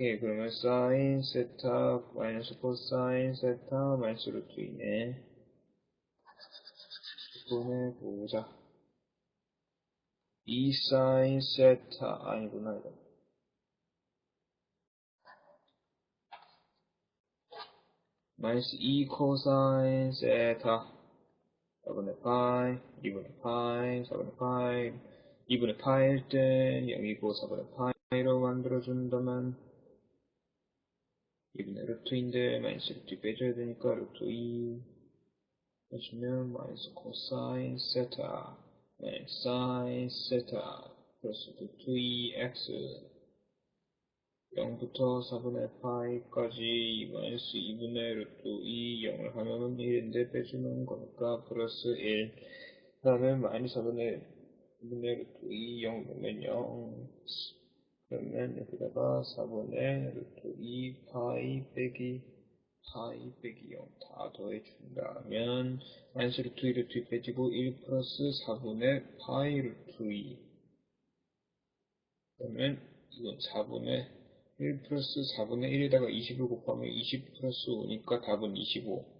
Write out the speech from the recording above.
오케이, 그러면 사인 세타 마이너스 코사인 세타 마이너스 루트 2네. 보내보자. 2 사인 세타 아니구나 이거. 마이너스 2 코사인 세타 4분의 파이 2분의 파이 4분의 파이 2분의 파일 때 0이고 4분의 파이로 만들어준다면 2분의 루트인데 마이너스 루트 빼줘야 되니까 루트 2 해주면 마이너스 코사인 세타 마이너스 사인 세타 플러스 루트 2x 0부터 4분의 파이까지 마이너스 2분의 루트 2 0을 하면은 1인데 빼주는 거니까 플러스 1 그 다음에 마이너스 4분의 2분의 루트 2 0 넣으면 0 그러면 여기다가 4분의 루트 2 파이 빼기 파이 빼기 0 다 더해준다면 마이너스 루트 2 루트 2 빼지고 1 플러스 4분의 파이 루트 2 그러면 이건 4분의 1 플러스 4분의 1에다가 20을 곱하면 20 플러스 5니까 답은 25.